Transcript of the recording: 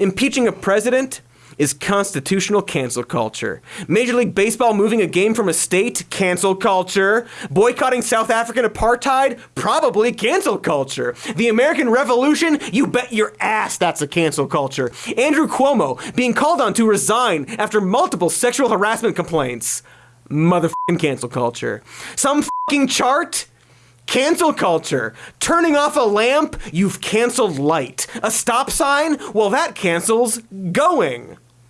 Impeaching a president is constitutional cancel culture. Major League Baseball moving a game from a state, cancel culture. Boycotting South African apartheid, probably cancel culture. The American Revolution, you bet your ass that's a cancel culture. Andrew Cuomo being called on to resign after multiple sexual harassment complaints. Motherfucking cancel culture. Some fucking chart? Cancel culture. Turning off a lamp, you've canceled light. A stop sign? Well, that cancels going.